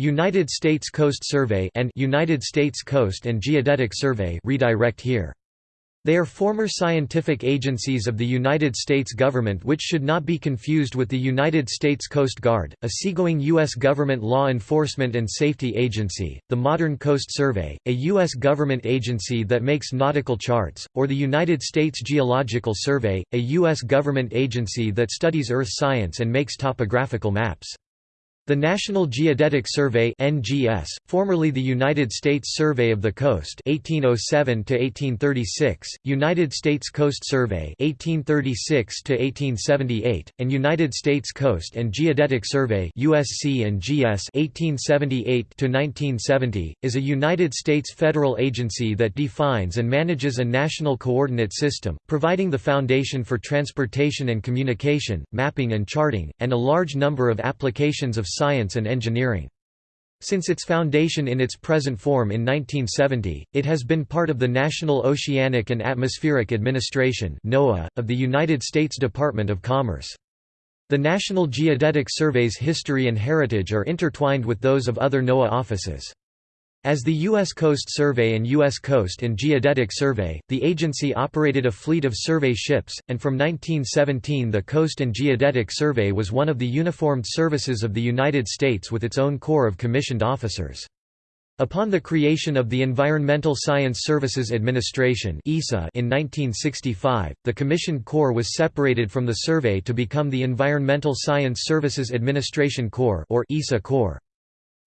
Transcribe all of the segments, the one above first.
United States Coast Survey and United States Coast and Geodetic Survey redirect here. They are former scientific agencies of the United States government which should not be confused with the United States Coast Guard, a seagoing U.S. government law enforcement and safety agency, the Modern Coast Survey, a U.S. government agency that makes nautical charts, or the United States Geological Survey, a U.S. government agency that studies earth science and makes topographical maps. The National Geodetic Survey (NGS), formerly the United States Survey of the Coast (1807 to 1836), United States Coast Survey (1836 to 1878), and United States Coast and Geodetic Survey (USC and GS) (1878 to 1970), is a United States federal agency that defines and manages a national coordinate system, providing the foundation for transportation and communication, mapping and charting, and a large number of applications of science and engineering. Since its foundation in its present form in 1970, it has been part of the National Oceanic and Atmospheric Administration (NOAA) of the United States Department of Commerce. The National Geodetic Survey's history and heritage are intertwined with those of other NOAA offices. As the U.S. Coast Survey and U.S. Coast and Geodetic Survey, the agency operated a fleet of survey ships, and from 1917 the Coast and Geodetic Survey was one of the uniformed services of the United States with its own corps of commissioned officers. Upon the creation of the Environmental Science Services Administration in 1965, the commissioned corps was separated from the survey to become the Environmental Science Services Administration Corps or ESSA Corps.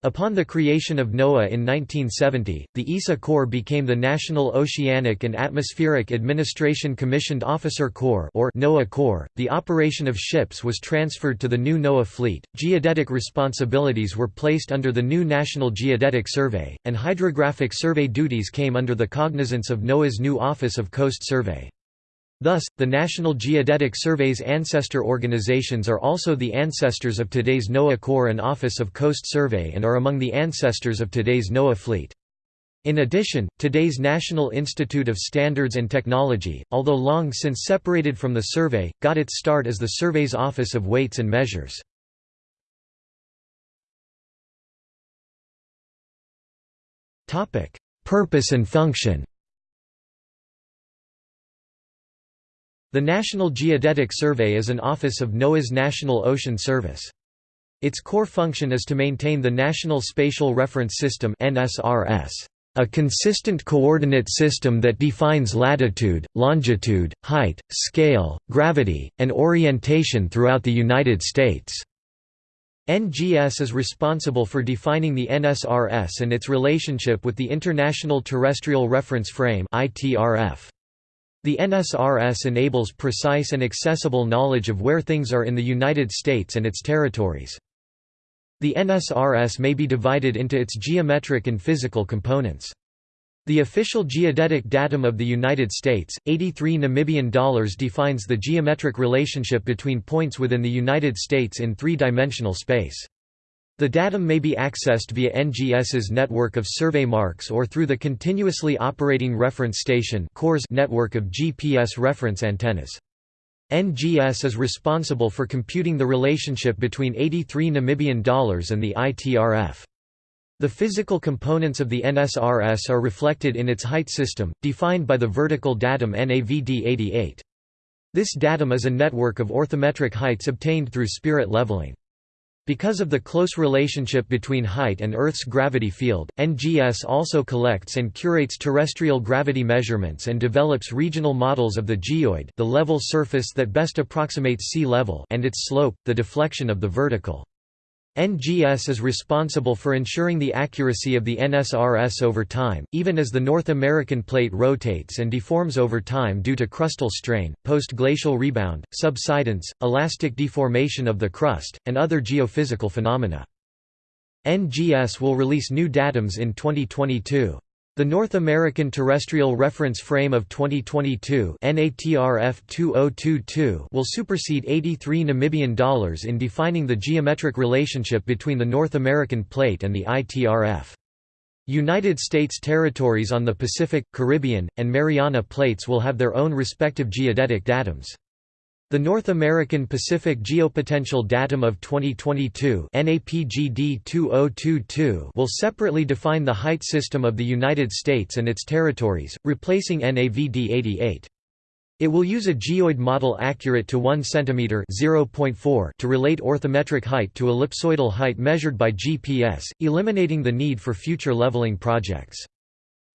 Upon the creation of NOAA in 1970, the ESSA Corps became the National Oceanic and Atmospheric Administration Commissioned Officer Corps or NOAA Corps. The operation of ships was transferred to the new NOAA fleet. Geodetic responsibilities were placed under the new National Geodetic Survey, and hydrographic survey duties came under the cognizance of NOAA's new Office of Coast Survey. Thus, the National Geodetic Survey's ancestor organizations are also the ancestors of today's NOAA Corps and Office of Coast Survey and are among the ancestors of today's NOAA fleet. In addition, today's National Institute of Standards and Technology, although long since separated from the survey, got its start as the survey's Office of Weights and Measures. Purpose and function The National Geodetic Survey is an office of NOAA's National Ocean Service. Its core function is to maintain the National Spatial Reference System a consistent coordinate system that defines latitude, longitude, height, scale, gravity, and orientation throughout the United States. NGS is responsible for defining the NSRS and its relationship with the International Terrestrial Reference Frame ITRF. The NSRS enables precise and accessible knowledge of where things are in the United States and its territories. The NSRS may be divided into its geometric and physical components. The official geodetic datum of the United States, 83 Namibian dollars defines the geometric relationship between points within the United States in three-dimensional space. The datum may be accessed via NGS's network of survey marks or through the Continuously Operating Reference Station network of GPS reference antennas. NGS is responsible for computing the relationship between 83 Namibian dollars and the ITRF. The physical components of the NSRS are reflected in its height system, defined by the vertical datum NAVD88. This datum is a network of orthometric heights obtained through spirit leveling. Because of the close relationship between height and Earth's gravity field, NGS also collects and curates terrestrial gravity measurements and develops regional models of the geoid the level surface that best approximates sea level and its slope, the deflection of the vertical. NGS is responsible for ensuring the accuracy of the NSRS over time, even as the North American plate rotates and deforms over time due to crustal strain, post-glacial rebound, subsidence, elastic deformation of the crust, and other geophysical phenomena. NGS will release new datums in 2022. The North American Terrestrial Reference Frame of 2022 NATRF 2022 will supersede 83 Namibian dollars in defining the geometric relationship between the North American Plate and the ITRF. United States territories on the Pacific, Caribbean, and Mariana Plates will have their own respective geodetic datums. The North American Pacific Geopotential Datum of 2022 NAPGD 2022 will separately define the height system of the United States and its territories, replacing NAVD 88. It will use a geoid model accurate to 1 cm (0.4) to relate orthometric height to ellipsoidal height measured by GPS, eliminating the need for future leveling projects.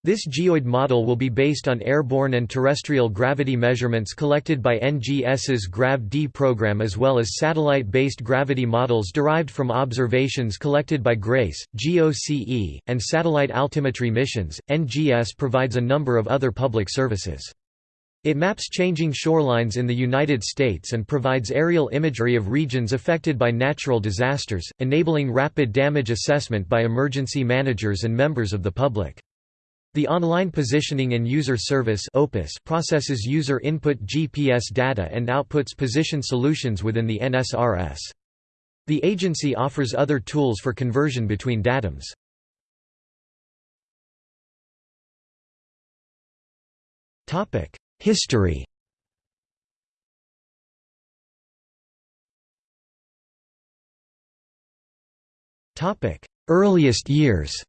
This geoid model will be based on airborne and terrestrial gravity measurements collected by NGS's GRAV-D program as well as satellite-based gravity models derived from observations collected by GRACE, GOCE, and satellite altimetry missions. NGS provides a number of other public services. It maps changing shorelines in the United States and provides aerial imagery of regions affected by natural disasters, enabling rapid damage assessment by emergency managers and members of the public. The Online Positioning and User Service processes user input GPS data and outputs position solutions within the NSRS. The agency offers other tools for conversion between datums. History Earliest years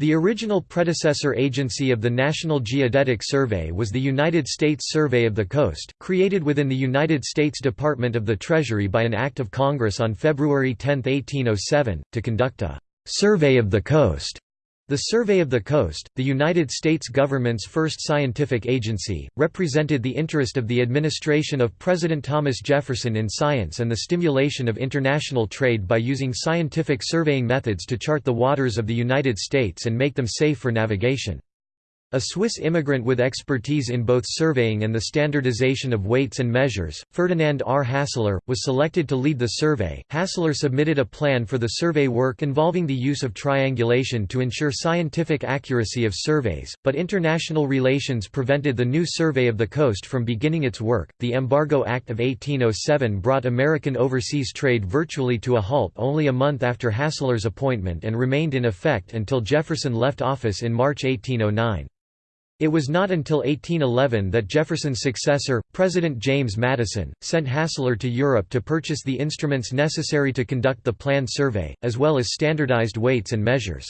The original predecessor agency of the National Geodetic Survey was the United States Survey of the Coast, created within the United States Department of the Treasury by an Act of Congress on February 10, 1807, to conduct a «survey of the coast» The Survey of the Coast, the United States government's first scientific agency, represented the interest of the administration of President Thomas Jefferson in science and the stimulation of international trade by using scientific surveying methods to chart the waters of the United States and make them safe for navigation. A Swiss immigrant with expertise in both surveying and the standardization of weights and measures, Ferdinand R. Hassler, was selected to lead the survey. Hassler submitted a plan for the survey work involving the use of triangulation to ensure scientific accuracy of surveys, but international relations prevented the new survey of the coast from beginning its work. The Embargo Act of 1807 brought American overseas trade virtually to a halt only a month after Hassler's appointment and remained in effect until Jefferson left office in March 1809. It was not until 1811 that Jefferson's successor, President James Madison, sent Hassler to Europe to purchase the instruments necessary to conduct the planned survey, as well as standardized weights and measures.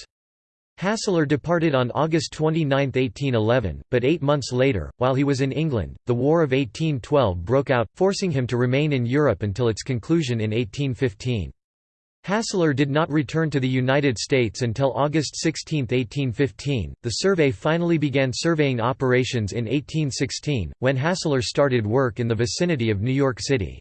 Hassler departed on August 29, 1811, but eight months later, while he was in England, the War of 1812 broke out, forcing him to remain in Europe until its conclusion in 1815. Hassler did not return to the United States until August 16, 1815. The survey finally began surveying operations in 1816, when Hassler started work in the vicinity of New York City.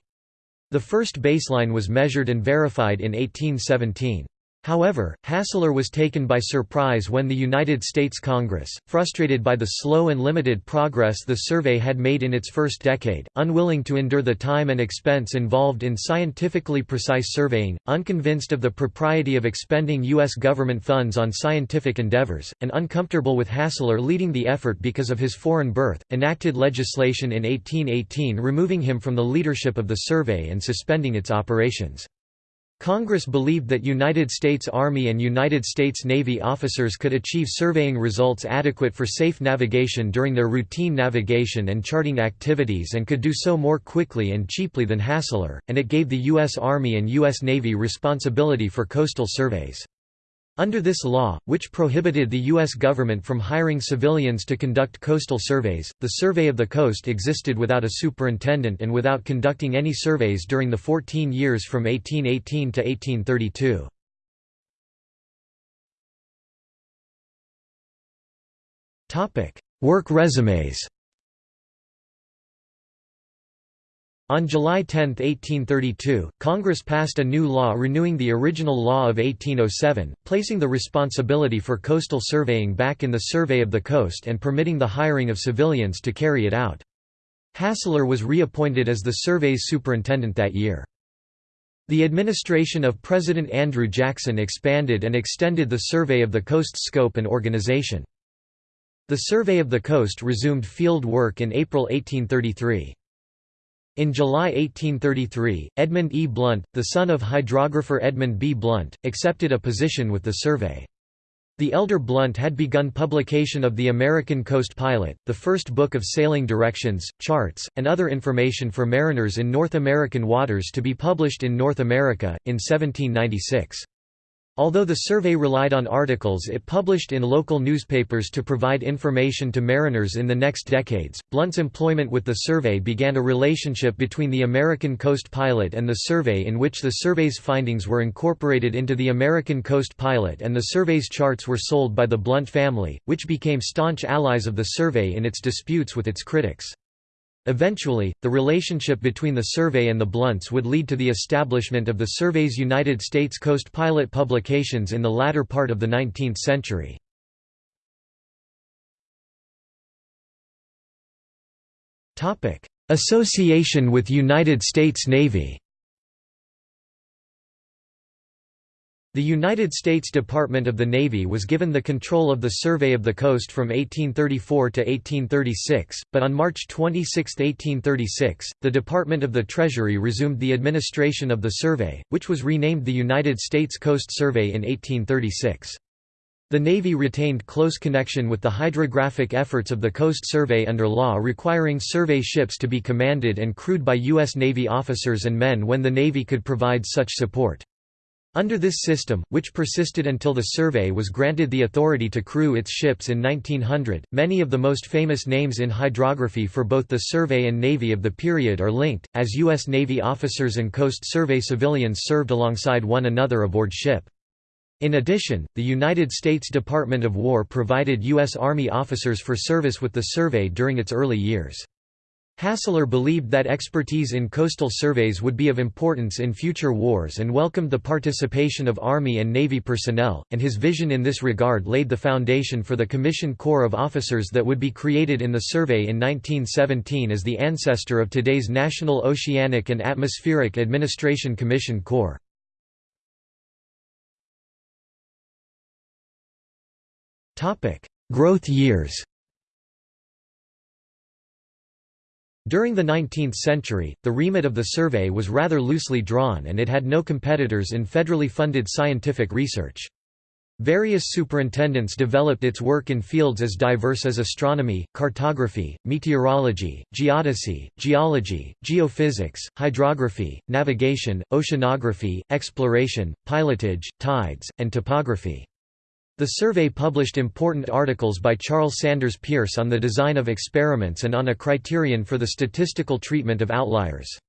The first baseline was measured and verified in 1817. However, Hassler was taken by surprise when the United States Congress, frustrated by the slow and limited progress the survey had made in its first decade, unwilling to endure the time and expense involved in scientifically precise surveying, unconvinced of the propriety of expending U.S. government funds on scientific endeavors, and uncomfortable with Hassler leading the effort because of his foreign birth, enacted legislation in 1818 removing him from the leadership of the survey and suspending its operations. Congress believed that United States Army and United States Navy officers could achieve surveying results adequate for safe navigation during their routine navigation and charting activities and could do so more quickly and cheaply than Hassler, and it gave the U.S. Army and U.S. Navy responsibility for coastal surveys. Under this law, which prohibited the U.S. government from hiring civilians to conduct coastal surveys, the Survey of the Coast existed without a superintendent and without conducting any surveys during the 14 years from 1818 to 1832. Work resumes On July 10, 1832, Congress passed a new law renewing the original law of 1807, placing the responsibility for coastal surveying back in the Survey of the Coast and permitting the hiring of civilians to carry it out. Hassler was reappointed as the survey's superintendent that year. The administration of President Andrew Jackson expanded and extended the Survey of the Coast's scope and organization. The Survey of the Coast resumed field work in April 1833. In July 1833, Edmund E. Blunt, the son of hydrographer Edmund B. Blunt, accepted a position with the survey. The elder Blunt had begun publication of the American Coast Pilot, the first book of sailing directions, charts, and other information for mariners in North American waters to be published in North America, in 1796. Although the survey relied on articles it published in local newspapers to provide information to mariners in the next decades, Blunt's employment with the survey began a relationship between the American Coast Pilot and the survey in which the survey's findings were incorporated into the American Coast Pilot and the survey's charts were sold by the Blunt family, which became staunch allies of the survey in its disputes with its critics. Eventually, the relationship between the survey and the Blunts would lead to the establishment of the survey's United States Coast Pilot publications in the latter part of the 19th century. Association with United States Navy The United States Department of the Navy was given the control of the Survey of the Coast from 1834 to 1836, but on March 26, 1836, the Department of the Treasury resumed the administration of the survey, which was renamed the United States Coast Survey in 1836. The Navy retained close connection with the hydrographic efforts of the Coast Survey under law requiring survey ships to be commanded and crewed by U.S. Navy officers and men when the Navy could provide such support. Under this system, which persisted until the survey was granted the authority to crew its ships in 1900, many of the most famous names in hydrography for both the survey and navy of the period are linked, as U.S. Navy officers and Coast Survey civilians served alongside one another aboard ship. In addition, the United States Department of War provided U.S. Army officers for service with the survey during its early years. Hassler believed that expertise in coastal surveys would be of importance in future wars and welcomed the participation of Army and Navy personnel, and his vision in this regard laid the foundation for the Commissioned Corps of Officers that would be created in the survey in 1917 as the ancestor of today's National Oceanic and Atmospheric Administration Commissioned Corps. Growth years During the 19th century, the remit of the survey was rather loosely drawn and it had no competitors in federally funded scientific research. Various superintendents developed its work in fields as diverse as astronomy, cartography, meteorology, geodesy, geology, geophysics, hydrography, navigation, oceanography, exploration, pilotage, tides, and topography. The survey published important articles by Charles Sanders Peirce on the design of experiments and on a criterion for the statistical treatment of outliers.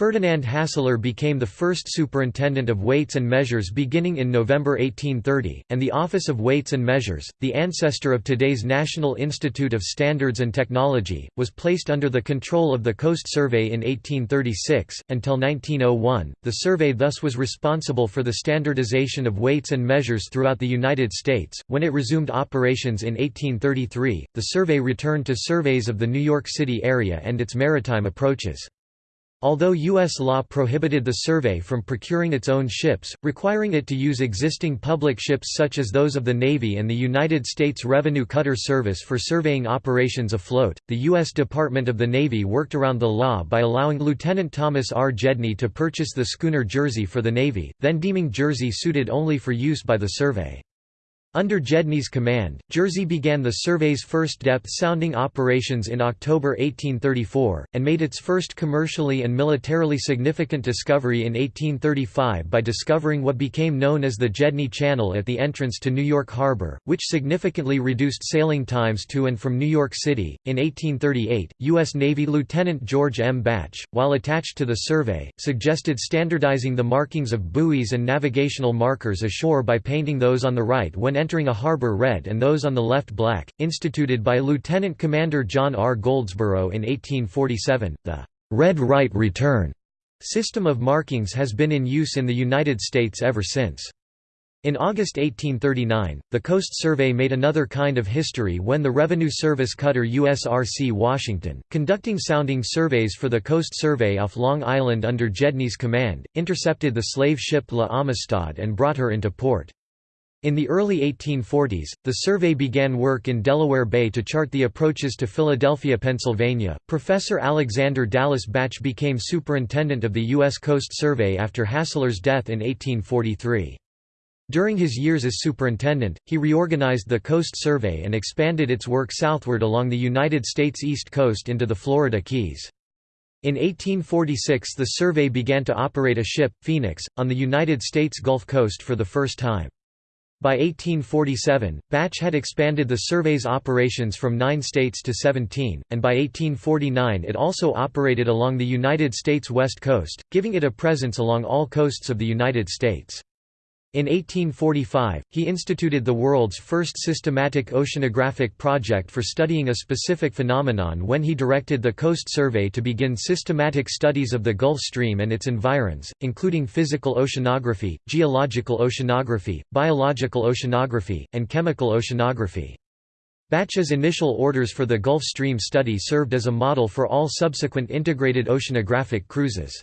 Ferdinand Hassler became the first superintendent of weights and measures beginning in November 1830, and the Office of Weights and Measures, the ancestor of today's National Institute of Standards and Technology, was placed under the control of the Coast Survey in 1836. Until 1901, the survey thus was responsible for the standardization of weights and measures throughout the United States. When it resumed operations in 1833, the survey returned to surveys of the New York City area and its maritime approaches. Although U.S. law prohibited the survey from procuring its own ships, requiring it to use existing public ships such as those of the Navy and the United States Revenue Cutter Service for surveying operations afloat, the U.S. Department of the Navy worked around the law by allowing Lieutenant Thomas R. Gedney to purchase the schooner Jersey for the Navy, then deeming Jersey suited only for use by the survey. Under Gedney's command, Jersey began the survey's first depth-sounding operations in October 1834, and made its first commercially and militarily significant discovery in 1835 by discovering what became known as the Gedney Channel at the entrance to New York Harbor, which significantly reduced sailing times to and from New York City. In 1838, U.S. Navy Lieutenant George M. Bache, while attached to the survey, suggested standardizing the markings of buoys and navigational markers ashore by painting those on the right when entering a harbor red and those on the left black, instituted by Lieutenant Commander John R. Goldsborough in 1847. The red right return system of markings has been in use in the United States ever since. In August 1839, the Coast Survey made another kind of history when the Revenue Service cutter USRC Washington, conducting sounding surveys for the Coast Survey off Long Island under Gedney's command, intercepted the slave ship La Amistad and brought her into port. In the early 1840s, the survey began work in Delaware Bay to chart the approaches to Philadelphia, Pennsylvania. Professor Alexander Dallas Bache became superintendent of the U.S. Coast Survey after Hassler's death in 1843. During his years as superintendent, he reorganized the Coast Survey and expanded its work southward along the United States East Coast into the Florida Keys. In 1846 the survey began to operate a ship, Phoenix, on the United States Gulf Coast for the first time. By 1847, Bache had expanded the survey's operations from nine states to 17, and by 1849 it also operated along the United States west coast, giving it a presence along all coasts of the United States. In 1845, he instituted the world's first systematic oceanographic project for studying a specific phenomenon when he directed the Coast Survey to begin systematic studies of the Gulf Stream and its environs, including physical oceanography, geological oceanography, biological oceanography, and chemical oceanography. Bache's initial orders for the Gulf Stream study served as a model for all subsequent integrated oceanographic cruises.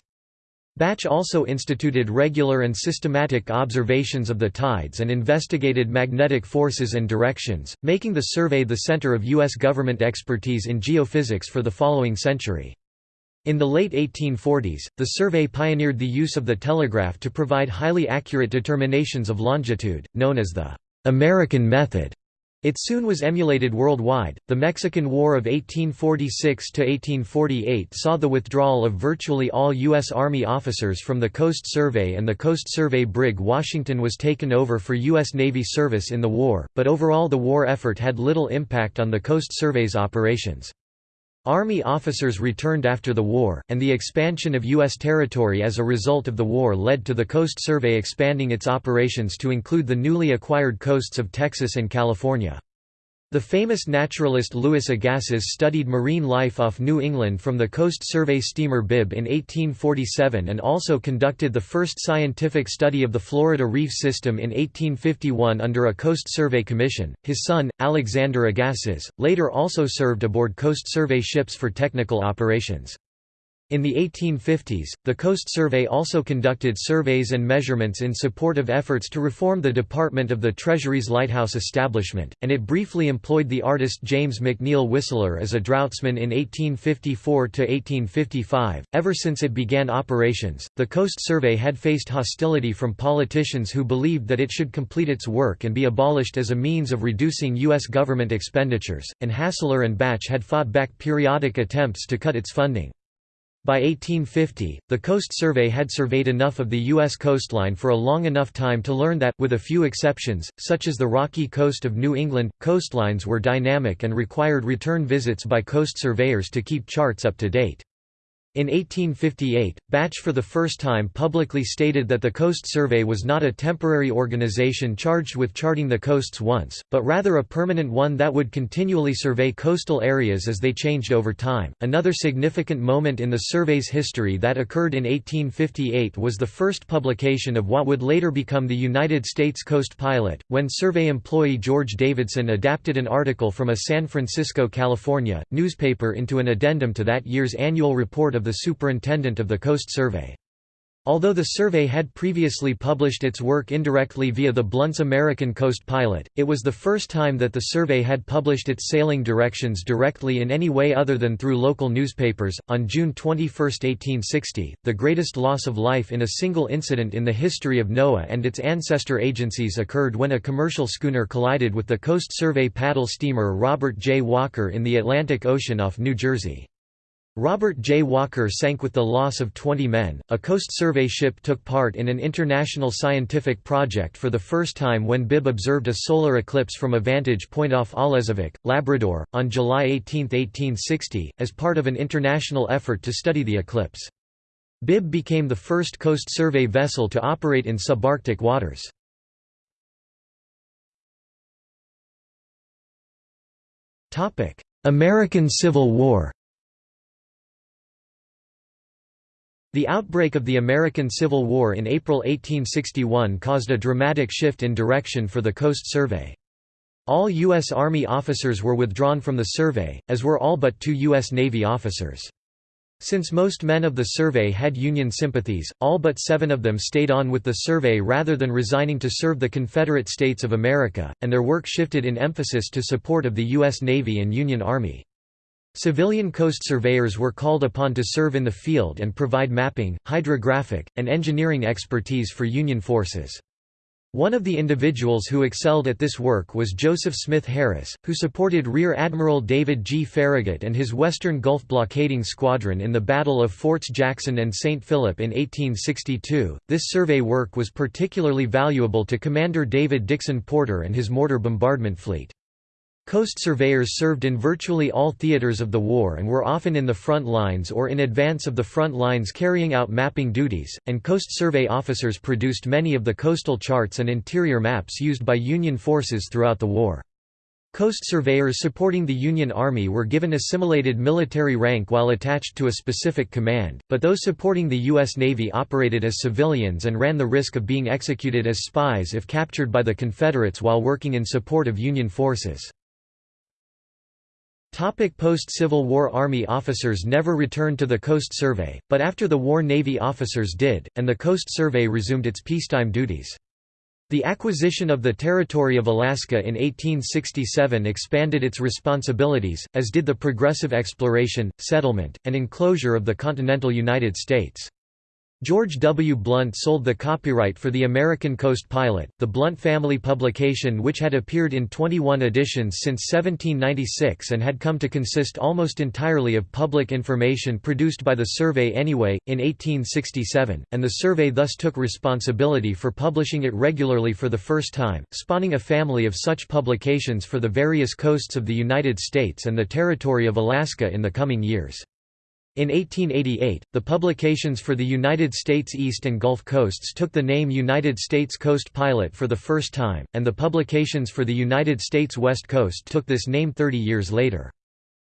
Bache also instituted regular and systematic observations of the tides and investigated magnetic forces and directions, making the survey the center of U.S. government expertise in geophysics for the following century. In the late 1840s, the survey pioneered the use of the telegraph to provide highly accurate determinations of longitude, known as the American method. It soon was emulated worldwide. The Mexican War of 1846 to 1848 saw the withdrawal of virtually all U.S. Army officers from the Coast Survey, and the Coast Survey brig Washington was taken over for U.S. Navy service in the war, but overall the war effort had little impact on the Coast Survey's operations. Army officers returned after the war, and the expansion of U.S. territory as a result of the war led to the Coast Survey expanding its operations to include the newly acquired coasts of Texas and California. The famous naturalist Louis Agassiz studied marine life off New England from the Coast Survey steamer Bibb in 1847 and also conducted the first scientific study of the Florida Reef System in 1851 under a Coast Survey commission. His son, Alexander Agassiz, later also served aboard Coast Survey ships for technical operations. In the 1850s, the Coast Survey also conducted surveys and measurements in support of efforts to reform the Department of the Treasury's lighthouse establishment, and it briefly employed the artist James McNeill Whistler as a draughtsman in 1854 to 1855. Ever since it began operations, the Coast Survey had faced hostility from politicians who believed that it should complete its work and be abolished as a means of reducing U.S. government expenditures, and Hassler and Bache had fought back periodic attempts to cut its funding. By 1850, the Coast Survey had surveyed enough of the U.S. coastline for a long enough time to learn that, with a few exceptions, such as the rocky coast of New England, coastlines were dynamic and required return visits by coast surveyors to keep charts up to date. In 1858, Bache for the first time publicly stated that the Coast Survey was not a temporary organization charged with charting the coasts once, but rather a permanent one that would continually survey coastal areas as they changed over time. Another significant moment in the survey's history that occurred in 1858 was the first publication of what would later become the United States Coast Pilot, when survey employee George Davidson adapted an article from a San Francisco, California, newspaper into an addendum to that year's annual report of the superintendent of the Coast Survey. Although the survey had previously published its work indirectly via the Blunt's American Coast Pilot, it was the first time that the survey had published its sailing directions directly in any way other than through local newspapers. On June 21, 1860, the greatest loss of life in a single incident in the history of NOAA and its ancestor agencies occurred when a commercial schooner collided with the Coast Survey paddle steamer Robert J. Walker in the Atlantic Ocean off New Jersey. Robert J. Walker sank with the loss of 20 men. A Coast Survey ship took part in an international scientific project for the first time when Bibb observed a solar eclipse from a vantage point off Alezovic, Labrador, on July 18, 1860, as part of an international effort to study the eclipse. Bibb became the first Coast Survey vessel to operate in subarctic waters. American Civil War The outbreak of the American Civil War in April 1861 caused a dramatic shift in direction for the Coast Survey. All U.S. Army officers were withdrawn from the survey, as were all but two U.S. Navy officers. Since most men of the survey had Union sympathies, all but seven of them stayed on with the survey rather than resigning to serve the Confederate States of America, and their work shifted in emphasis to support of the U.S. Navy and Union Army. Civilian coast surveyors were called upon to serve in the field and provide mapping, hydrographic, and engineering expertise for Union forces. One of the individuals who excelled at this work was Joseph Smith Harris, who supported Rear Admiral David G. Farragut and his Western Gulf blockading squadron in the Battle of Forts Jackson and St. Philip in 1862. This survey work was particularly valuable to Commander David Dixon Porter and his mortar bombardment fleet. Coast surveyors served in virtually all theaters of the war and were often in the front lines or in advance of the front lines carrying out mapping duties, and Coast Survey officers produced many of the coastal charts and interior maps used by Union forces throughout the war. Coast surveyors supporting the Union Army were given assimilated military rank while attached to a specific command, but those supporting the U.S. Navy operated as civilians and ran the risk of being executed as spies if captured by the Confederates while working in support of Union forces. Post-Civil War Army officers never returned to the Coast Survey, but after the war Navy officers did, and the Coast Survey resumed its peacetime duties. The acquisition of the territory of Alaska in 1867 expanded its responsibilities, as did the progressive exploration, settlement, and enclosure of the continental United States. George W. Blunt sold the copyright for the American Coast Pilot, the Blunt family publication which had appeared in 21 editions since 1796 and had come to consist almost entirely of public information produced by the survey anyway, in 1867, and the survey thus took responsibility for publishing it regularly for the first time, spawning a family of such publications for the various coasts of the United States and the territory of Alaska in the coming years. In 1888, the publications for the United States East and Gulf Coasts took the name United States Coast Pilot for the first time, and the publications for the United States West Coast took this name 30 years later.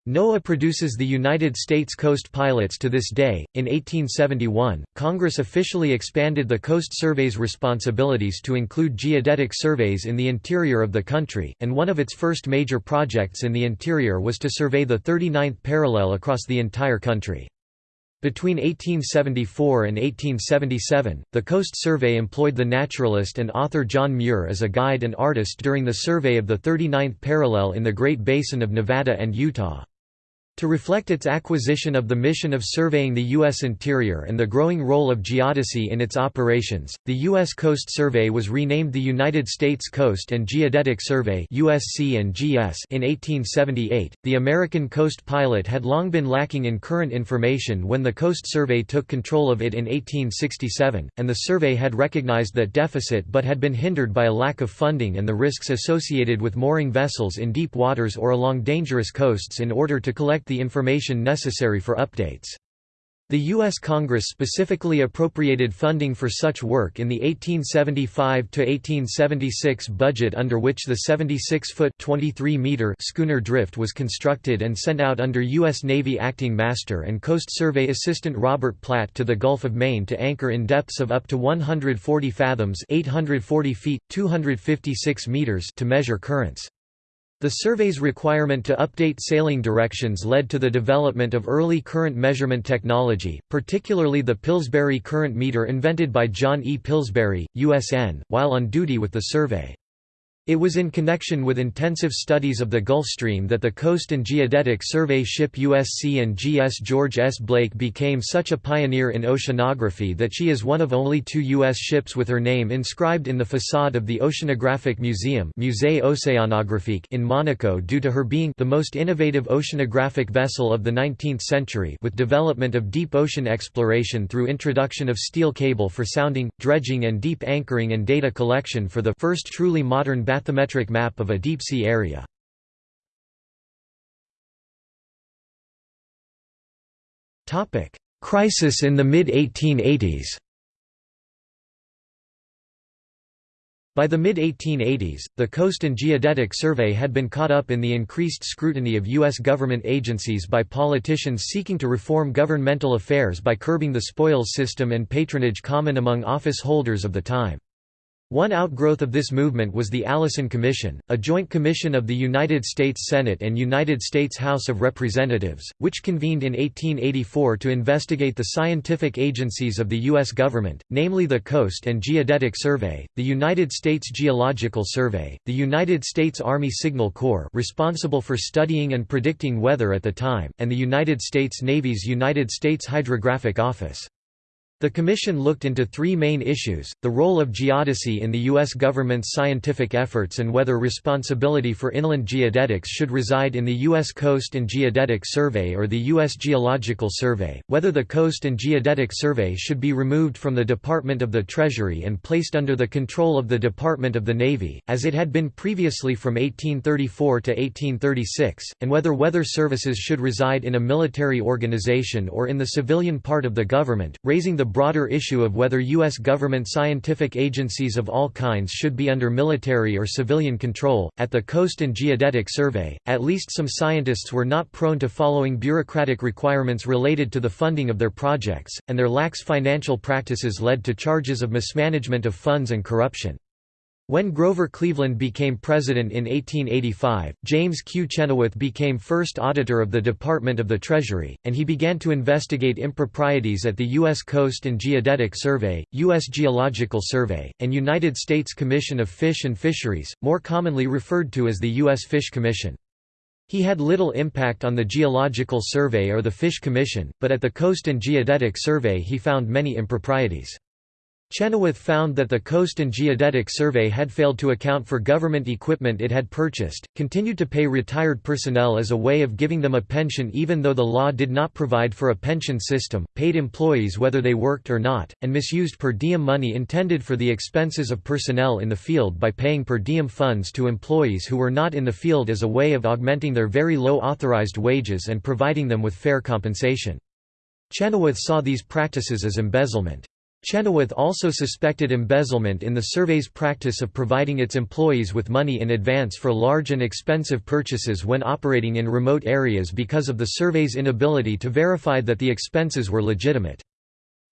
NOAA produces the United States Coast Pilots to this day. In 1871, Congress officially expanded the Coast Survey's responsibilities to include geodetic surveys in the interior of the country, and one of its first major projects in the interior was to survey the 39th parallel across the entire country. Between 1874 and 1877, the Coast Survey employed the naturalist and author John Muir as a guide and artist during the survey of the 39th parallel in the Great Basin of Nevada and Utah. To reflect its acquisition of the mission of surveying the U.S. interior and the growing role of geodesy in its operations, the U.S. Coast Survey was renamed the United States Coast and Geodetic Survey (USC and GS) in 1878. The American Coast Pilot had long been lacking in current information when the Coast Survey took control of it in 1867, and the survey had recognized that deficit but had been hindered by a lack of funding and the risks associated with mooring vessels in deep waters or along dangerous coasts in order to collect collect the information necessary for updates. The U.S. Congress specifically appropriated funding for such work in the 1875–1876 budget under which the 76-foot schooner Drift was constructed and sent out under U.S. Navy Acting Master and Coast Survey Assistant Robert Platt to the Gulf of Maine to anchor in depths of up to 140 fathoms 840 feet, 256 meters to measure currents. The survey's requirement to update sailing directions led to the development of early current measurement technology, particularly the Pillsbury current meter invented by John E. Pillsbury, USN, while on duty with the survey. It was in connection with intensive studies of the Gulf Stream that the Coast and Geodetic Survey ship USC and GS George S. Blake became such a pioneer in oceanography that she is one of only two U.S. ships with her name inscribed in the facade of the Oceanographic Museum Musée Océanographique in Monaco due to her being the most innovative oceanographic vessel of the 19th century with development of deep ocean exploration through introduction of steel cable for sounding, dredging and deep anchoring and data collection for the first truly modern bathymetric map of a deep-sea area. Crisis in the mid-1880s By the mid-1880s, the Coast and Geodetic Survey had been caught up in the increased scrutiny of U.S. government agencies by politicians seeking to reform governmental affairs by curbing the spoils system and patronage common among office holders of the time. One outgrowth of this movement was the Allison Commission, a joint commission of the United States Senate and United States House of Representatives, which convened in 1884 to investigate the scientific agencies of the U.S. government, namely the Coast and Geodetic Survey, the United States Geological Survey, the United States Army Signal Corps responsible for studying and predicting weather at the time, and the United States Navy's United States Hydrographic Office. The commission looked into three main issues, the role of geodesy in the U.S. government's scientific efforts and whether responsibility for inland geodetics should reside in the U.S. Coast and Geodetic Survey or the U.S. Geological Survey, whether the Coast and Geodetic Survey should be removed from the Department of the Treasury and placed under the control of the Department of the Navy, as it had been previously from 1834 to 1836, and whether weather services should reside in a military organization or in the civilian part of the government, raising the broader issue of whether U.S. government scientific agencies of all kinds should be under military or civilian control. At the Coast and Geodetic Survey, at least some scientists were not prone to following bureaucratic requirements related to the funding of their projects, and their lax financial practices led to charges of mismanagement of funds and corruption. When Grover Cleveland became president in 1885, James Q. Chenoweth became first auditor of the Department of the Treasury, and he began to investigate improprieties at the U.S. Coast and Geodetic Survey, U.S. Geological Survey, and United States Commission of Fish and Fisheries, more commonly referred to as the U.S. Fish Commission. He had little impact on the Geological Survey or the Fish Commission, but at the Coast and Geodetic Survey he found many improprieties. Chenoweth found that the Coast and Geodetic Survey had failed to account for government equipment it had purchased, continued to pay retired personnel as a way of giving them a pension even though the law did not provide for a pension system, paid employees whether they worked or not, and misused per diem money intended for the expenses of personnel in the field by paying per diem funds to employees who were not in the field as a way of augmenting their very low authorized wages and providing them with fair compensation. Chenoweth saw these practices as embezzlement. Chenoweth also suspected embezzlement in the survey's practice of providing its employees with money in advance for large and expensive purchases when operating in remote areas because of the survey's inability to verify that the expenses were legitimate.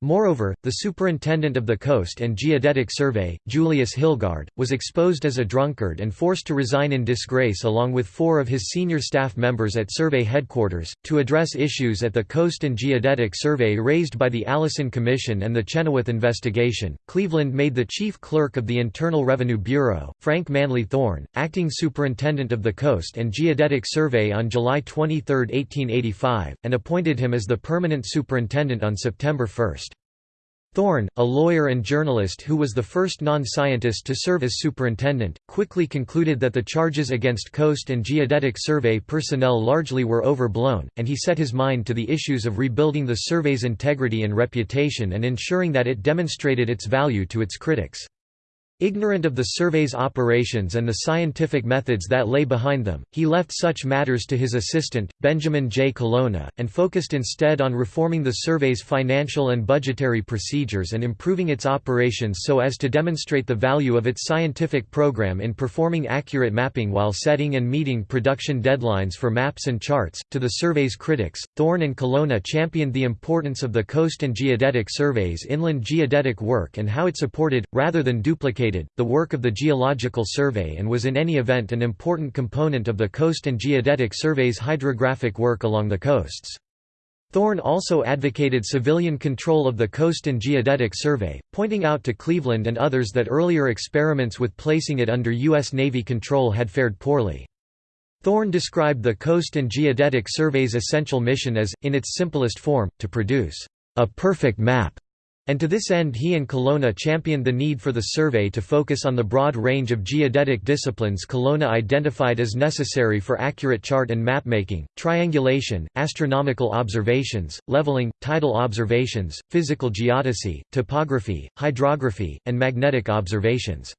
Moreover, the superintendent of the Coast and Geodetic Survey, Julius Hilgard, was exposed as a drunkard and forced to resign in disgrace along with four of his senior staff members at survey headquarters. To address issues at the Coast and Geodetic Survey raised by the Allison Commission and the Chenoweth investigation, Cleveland made the chief clerk of the Internal Revenue Bureau, Frank Manley Thorne, acting superintendent of the Coast and Geodetic Survey on July 23, 1885, and appointed him as the permanent superintendent on September 1. Thorne, a lawyer and journalist who was the first non-scientist to serve as superintendent, quickly concluded that the charges against Coast and Geodetic Survey personnel largely were overblown, and he set his mind to the issues of rebuilding the survey's integrity and reputation and ensuring that it demonstrated its value to its critics. Ignorant of the survey's operations and the scientific methods that lay behind them, he left such matters to his assistant, Benjamin J. Colonna, and focused instead on reforming the survey's financial and budgetary procedures and improving its operations so as to demonstrate the value of its scientific program in performing accurate mapping while setting and meeting production deadlines for maps and charts. To the survey's critics, Thorne and Colonna championed the importance of the Coast and Geodetic Survey's inland geodetic work and how it supported, rather than duplicated, the work of the Geological Survey and was in any event an important component of the Coast and Geodetic Survey's hydrographic work along the coasts. Thorne also advocated civilian control of the Coast and Geodetic Survey, pointing out to Cleveland and others that earlier experiments with placing it under U.S. Navy control had fared poorly. Thorne described the Coast and Geodetic Survey's essential mission as, in its simplest form, to produce a perfect map and to this end he and Colonna championed the need for the survey to focus on the broad range of geodetic disciplines Colonna identified as necessary for accurate chart and mapmaking, triangulation, astronomical observations, leveling, tidal observations, physical geodesy, topography, hydrography, and magnetic observations.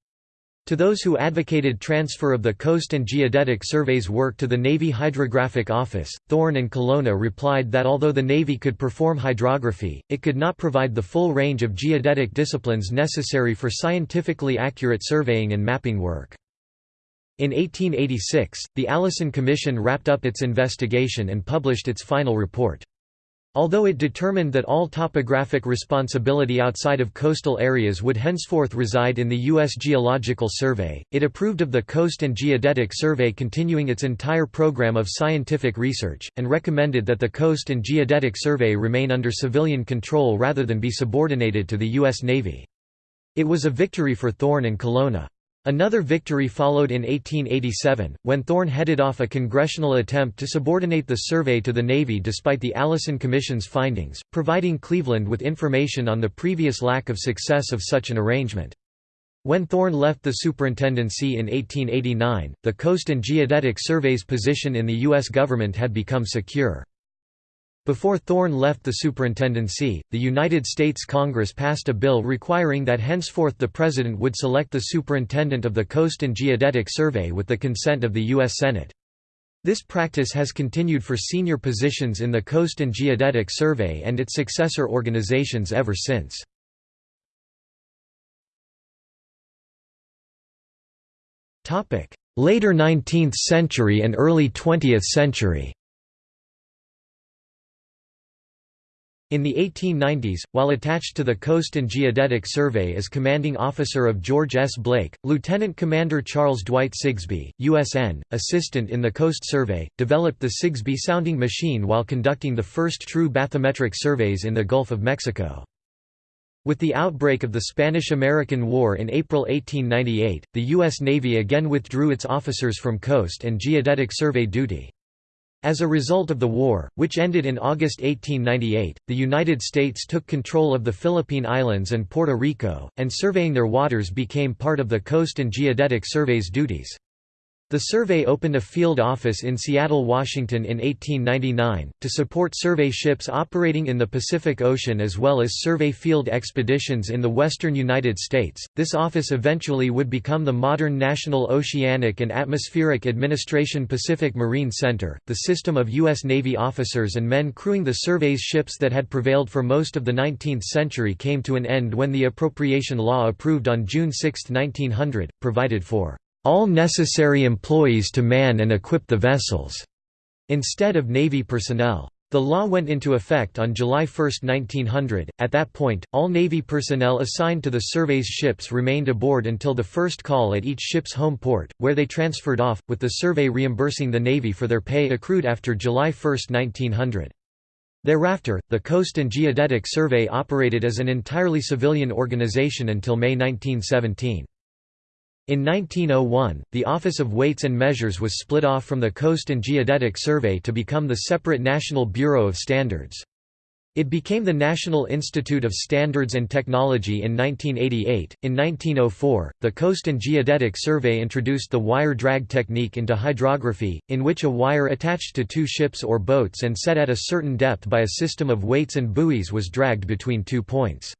To those who advocated transfer of the Coast and Geodetic Survey's work to the Navy Hydrographic Office, Thorne and Colonna replied that although the Navy could perform hydrography, it could not provide the full range of geodetic disciplines necessary for scientifically accurate surveying and mapping work. In 1886, the Allison Commission wrapped up its investigation and published its final report. Although it determined that all topographic responsibility outside of coastal areas would henceforth reside in the U.S. Geological Survey, it approved of the Coast and Geodetic Survey continuing its entire program of scientific research, and recommended that the Coast and Geodetic Survey remain under civilian control rather than be subordinated to the U.S. Navy. It was a victory for Thorne and Colonna. Another victory followed in 1887, when Thorne headed off a congressional attempt to subordinate the survey to the Navy despite the Allison Commission's findings, providing Cleveland with information on the previous lack of success of such an arrangement. When Thorne left the superintendency in 1889, the Coast and Geodetic Survey's position in the U.S. government had become secure. Before Thorne left the superintendency, the United States Congress passed a bill requiring that henceforth the President would select the superintendent of the Coast and Geodetic Survey with the consent of the U.S. Senate. This practice has continued for senior positions in the Coast and Geodetic Survey and its successor organizations ever since. Later 19th century and early 20th century In the 1890s, while attached to the Coast and Geodetic Survey as commanding officer of George S. Blake, Lieutenant Commander Charles Dwight Sigsbee, USN, assistant in the Coast Survey, developed the Sigsbee sounding machine while conducting the first true bathymetric surveys in the Gulf of Mexico. With the outbreak of the Spanish–American War in April 1898, the U.S. Navy again withdrew its officers from Coast and Geodetic Survey duty. As a result of the war, which ended in August 1898, the United States took control of the Philippine Islands and Puerto Rico, and surveying their waters became part of the Coast and Geodetic Survey's duties. The survey opened a field office in Seattle, Washington in 1899, to support survey ships operating in the Pacific Ocean as well as survey field expeditions in the western United States. This office eventually would become the modern National Oceanic and Atmospheric Administration Pacific Marine Center. The system of U.S. Navy officers and men crewing the survey's ships that had prevailed for most of the 19th century came to an end when the Appropriation Law approved on June 6, 1900, provided for all necessary employees to man and equip the vessels, instead of Navy personnel. The law went into effect on July 1, 1900. At that point, all Navy personnel assigned to the survey's ships remained aboard until the first call at each ship's home port, where they transferred off, with the survey reimbursing the Navy for their pay accrued after July 1, 1900. Thereafter, the Coast and Geodetic Survey operated as an entirely civilian organization until May 1917. In 1901, the Office of Weights and Measures was split off from the Coast and Geodetic Survey to become the separate National Bureau of Standards. It became the National Institute of Standards and Technology in 1988. In 1904, the Coast and Geodetic Survey introduced the wire drag technique into hydrography, in which a wire attached to two ships or boats and set at a certain depth by a system of weights and buoys was dragged between two points.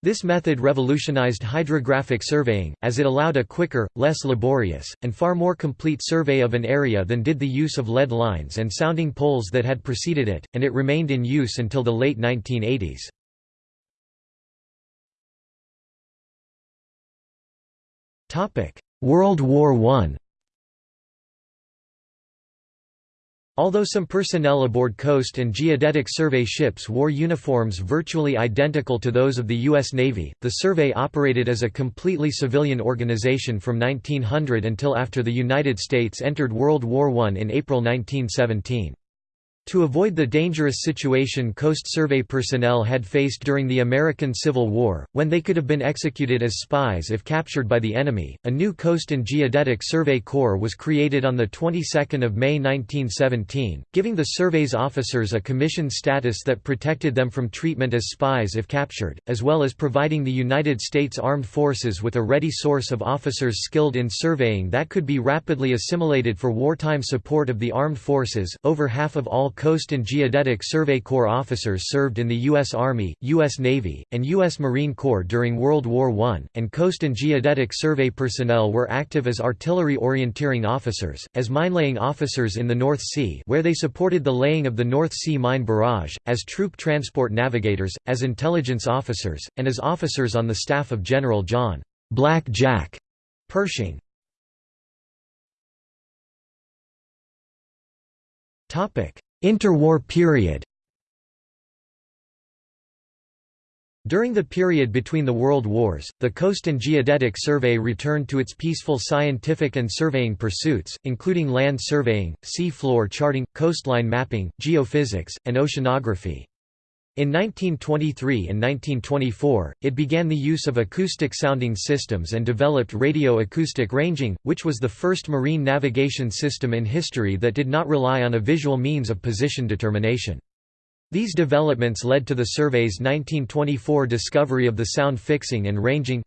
This method revolutionized hydrographic surveying, as it allowed a quicker, less laborious, and far more complete survey of an area than did the use of lead lines and sounding poles that had preceded it, and it remained in use until the late 1980s. World War I Although some personnel aboard Coast and Geodetic Survey ships wore uniforms virtually identical to those of the U.S. Navy, the survey operated as a completely civilian organization from 1900 until after the United States entered World War I in April 1917. To avoid the dangerous situation Coast Survey personnel had faced during the American Civil War, when they could have been executed as spies if captured by the enemy, a new Coast and Geodetic Survey Corps was created on the 22nd of May 1917, giving the survey's officers a commission status that protected them from treatment as spies if captured, as well as providing the United States Armed Forces with a ready source of officers skilled in surveying that could be rapidly assimilated for wartime support of the armed forces. Over half of all Coast and Geodetic Survey Corps officers served in the U.S. Army, U.S. Navy, and U.S. Marine Corps during World War I, and Coast and Geodetic Survey personnel were active as artillery orienteering officers, as minelaying officers in the North Sea where they supported the laying of the North Sea Mine Barrage, as troop transport navigators, as intelligence officers, and as officers on the staff of General John Black Jack Pershing. Topic: Interwar period During the period between the World Wars, the Coast and Geodetic Survey returned to its peaceful scientific and surveying pursuits, including land surveying, sea floor charting, coastline mapping, geophysics, and oceanography. In 1923 and 1924, it began the use of acoustic sounding systems and developed radio acoustic ranging, which was the first marine navigation system in history that did not rely on a visual means of position determination. These developments led to the survey's 1924 discovery of the sound fixing and ranging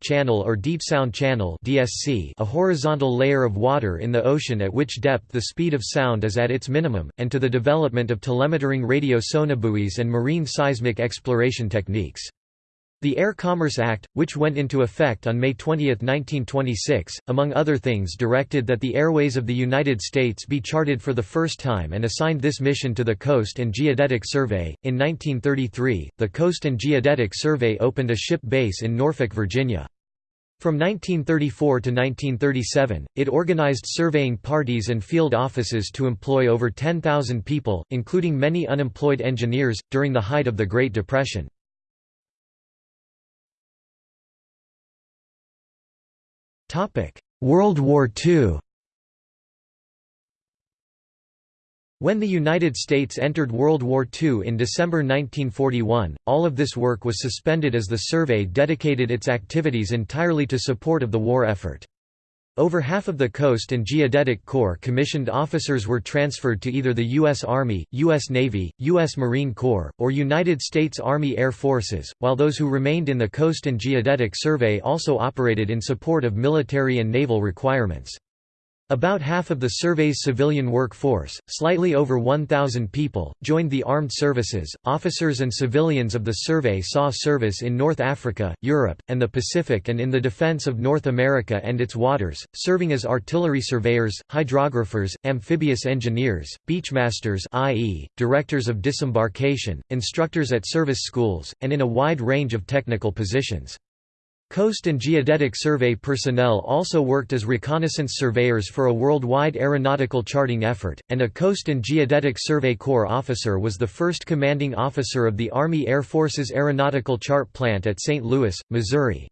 channel or deep sound channel DSC, a horizontal layer of water in the ocean at which depth the speed of sound is at its minimum, and to the development of telemetering radio sonobuoys and marine seismic exploration techniques. The Air Commerce Act, which went into effect on May 20, 1926, among other things directed that the airways of the United States be charted for the first time and assigned this mission to the Coast and Geodetic Survey. In 1933, the Coast and Geodetic Survey opened a ship base in Norfolk, Virginia. From 1934 to 1937, it organized surveying parties and field offices to employ over 10,000 people, including many unemployed engineers, during the height of the Great Depression. World War II When the United States entered World War II in December 1941, all of this work was suspended as the survey dedicated its activities entirely to support of the war effort. Over half of the Coast and Geodetic Corps commissioned officers were transferred to either the U.S. Army, U.S. Navy, U.S. Marine Corps, or United States Army Air Forces, while those who remained in the Coast and Geodetic Survey also operated in support of military and naval requirements. About half of the survey's civilian workforce, slightly over 1,000 people, joined the armed services. Officers and civilians of the survey saw service in North Africa, Europe, and the Pacific and in the defense of North America and its waters, serving as artillery surveyors, hydrographers, amphibious engineers, beachmasters i.e., directors of disembarkation, instructors at service schools, and in a wide range of technical positions. Coast and Geodetic Survey personnel also worked as reconnaissance surveyors for a worldwide aeronautical charting effort, and a Coast and Geodetic Survey Corps officer was the first commanding officer of the Army Air Force's Aeronautical Chart Plant at St. Louis, Missouri.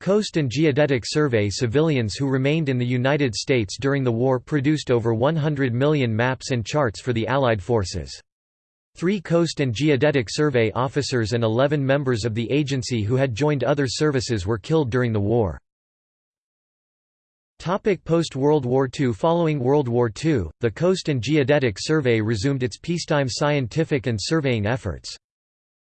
Coast and Geodetic Survey civilians who remained in the United States during the war produced over 100 million maps and charts for the Allied forces. Three Coast and Geodetic Survey officers and 11 members of the agency who had joined other services were killed during the war. Post-World War II Following World War II, the Coast and Geodetic Survey resumed its peacetime scientific and surveying efforts.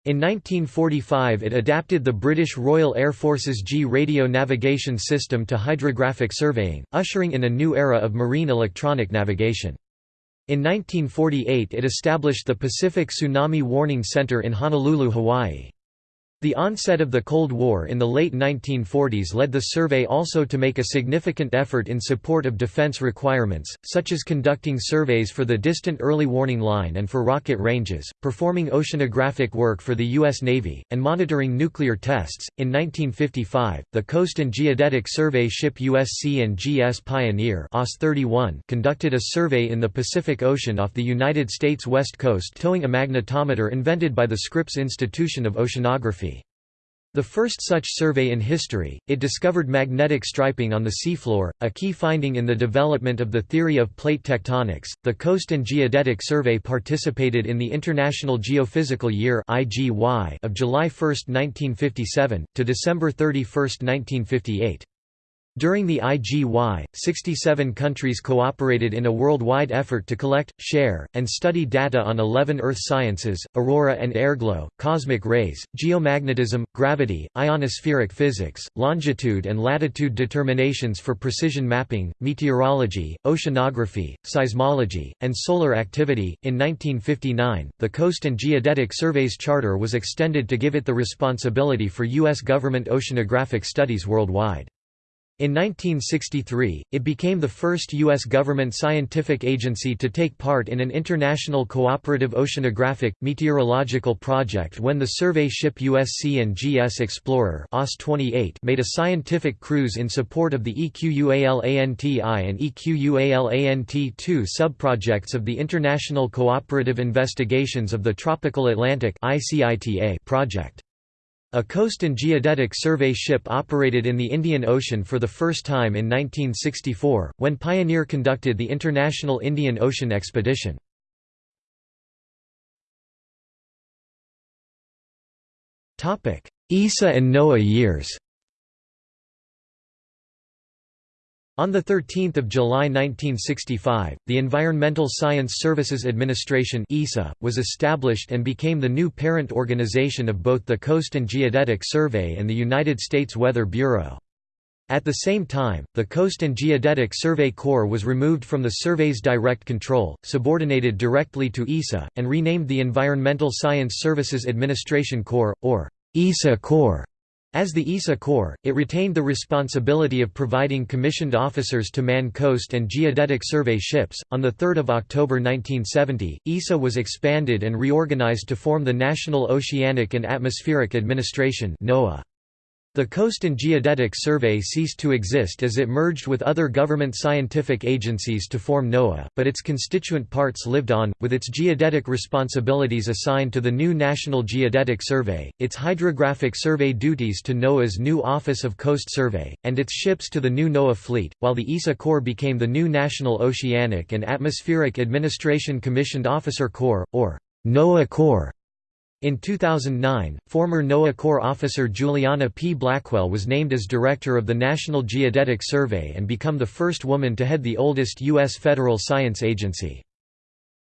In 1945 it adapted the British Royal Air Force's Gee radio navigation system to hydrographic surveying, ushering in a new era of marine electronic navigation. In 1948 it established the Pacific Tsunami Warning Center in Honolulu, Hawaii. The onset of the Cold War in the late 1940s led the survey also to make a significant effort in support of defense requirements, such as conducting surveys for the Distant Early Warning Line and for rocket ranges, performing oceanographic work for the U.S. Navy, and monitoring nuclear tests. In 1955, the Coast and Geodetic Survey ship USC and GS Pioneer OS 31 conducted a survey in the Pacific Ocean off the United States west coast towing a magnetometer invented by the Scripps Institution of Oceanography. The first such survey in history, it discovered magnetic striping on the seafloor, a key finding in the development of the theory of plate tectonics. The Coast and Geodetic Survey participated in the International Geophysical Year (IGY) of July 1, 1957 to December 31, 1958. During the IGY, 67 countries cooperated in a worldwide effort to collect, share, and study data on 11 Earth sciences, aurora and airglow, cosmic rays, geomagnetism, gravity, ionospheric physics, longitude and latitude determinations for precision mapping, meteorology, oceanography, seismology, and solar activity. In 1959, the Coast and Geodetic Survey's charter was extended to give it the responsibility for U.S. government oceanographic studies worldwide. In 1963, it became the first U.S. government scientific agency to take part in an international cooperative oceanographic, meteorological project when the survey ship USC and GS Explorer made a scientific cruise in support of the EQUALANT-I and EQUALANT-II subprojects of the International Cooperative Investigations of the Tropical Atlantic project. A coast and geodetic survey ship operated in the Indian Ocean for the first time in 1964, when Pioneer conducted the International Indian Ocean Expedition. ESSA and NOAA years On 13 July 1965, the Environmental Science Services Administration was established and became the new parent organization of both the Coast and Geodetic Survey and the United States Weather Bureau. At the same time, the Coast and Geodetic Survey Corps was removed from the survey's direct control, subordinated directly to ESSA, and renamed the Environmental Science Services Administration Corps, or ESSA Corps. As the ESSA Corps, it retained the responsibility of providing commissioned officers to man coast and geodetic survey ships. On 3 October 1970, ESSA was expanded and reorganized to form the National Oceanic and Atmospheric Administration NOAA. The Coast and Geodetic Survey ceased to exist as it merged with other government scientific agencies to form NOAA, but its constituent parts lived on, with its geodetic responsibilities assigned to the new National Geodetic Survey, its hydrographic survey duties to NOAA's new Office of Coast Survey, and its ships to the new NOAA fleet, while the ESSA Corps became the new National Oceanic and Atmospheric Administration Commissioned Officer Corps, or NOAA Corps. In 2009, former NOAA Corps officer Juliana P. Blackwell was named as director of the National Geodetic Survey and become the first woman to head the oldest U.S. federal science agency.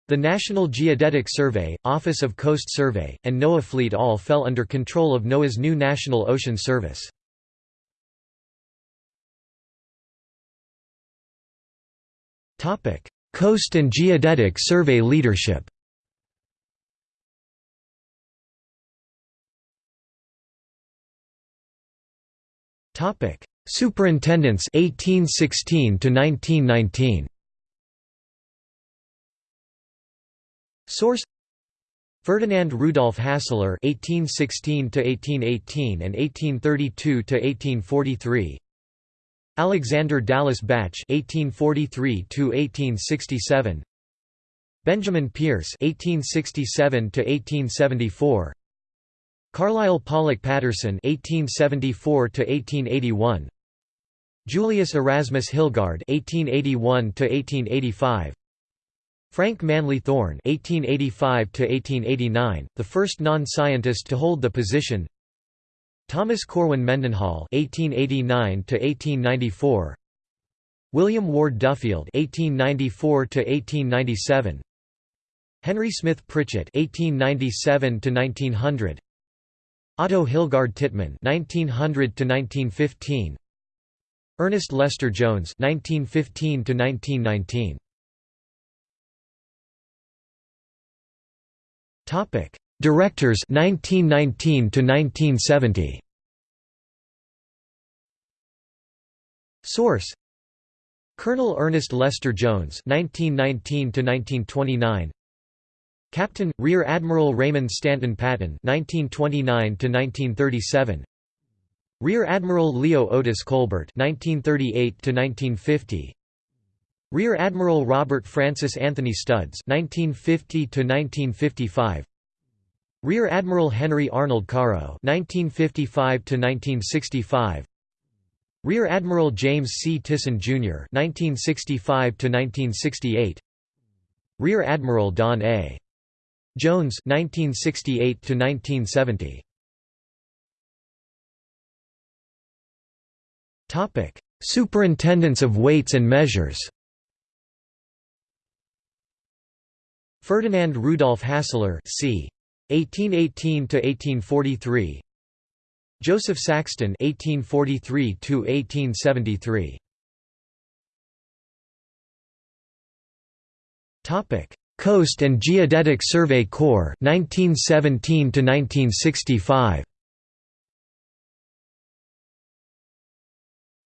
The National Geodetic Survey, Office of Coast Survey, and NOAA Fleet all fell under control of NOAA's new National Ocean Service. Coast and Geodetic Survey leadership Topic: Superintendents 1816 to 1919. Source: Ferdinand Rudolf Hassler 1816 to 1818 and 1832 to 1843. Alexander Dallas Bache 1843 to 1867. Benjamin Peirce 1867 to 1874. Carlisle Pollock Patterson (1874–1881), Julius Erasmus Hilgard (1881–1885), Frank Manly Thorn (1885–1889), the first non-scientist to hold the position. Thomas Corwin Mendenhall (1889–1894), William Ward Duffield (1894–1897), Henry Smith Pritchett (1897–1900). Otto Hilgard Tittmann (1900–1915), Ernest Lester Jones (1915–1919). Topic: Directors 1919 to 1970. Source: Colonel Ernest Lester Jones 1919 to 1929 Captain, Rear Admiral Raymond Stanton Patton (1929–1937), Rear Admiral Leo Otis Colbert (1938–1950), Rear Admiral Robert Francis Anthony Studds (1950–1955), Rear Admiral Henry Arnold Karo (1955–1965). Rear Admiral James C. Tison, Jr. (1965–1968), Rear Admiral Don A. Jones 1968 to 1970 Topic Superintendents of weights and measures. Ferdinand Rudolf Hassler c. 1818 to 1843 Joseph Saxton 1843 to 1873 Topic Coast and Geodetic Survey Corps 1917 to 1965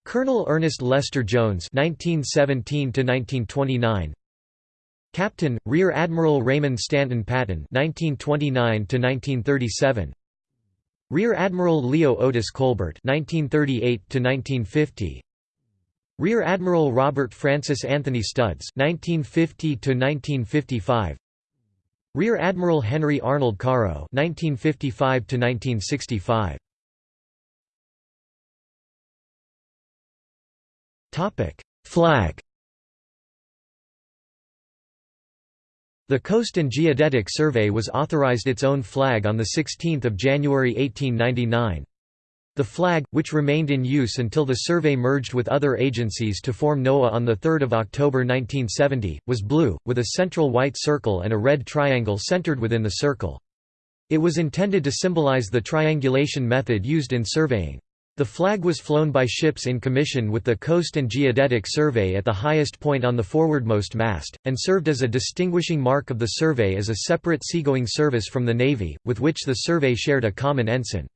Colonel Ernest Lester Jones 1917 to 1929 Captain Rear Admiral Raymond Stanton Patton 1929 to 1937 Rear Admiral Leo Otis Colbert 1938 to 1950 Rear Admiral Robert Francis Anthony Studds (1950–1955), Rear Admiral Henry Arnold Karo (1955–1965). Topic: Flag. The Coast and Geodetic Survey was authorized its own flag on 16 January 1899. The flag, which remained in use until the survey merged with other agencies to form NOAA on 3 October 1970, was blue, with a central white circle and a red triangle centered within the circle. It was intended to symbolize the triangulation method used in surveying. The flag was flown by ships in commission with the Coast and Geodetic Survey at the highest point on the forwardmost mast, and served as a distinguishing mark of the survey as a separate seagoing service from the Navy, with which the survey shared a common ensign.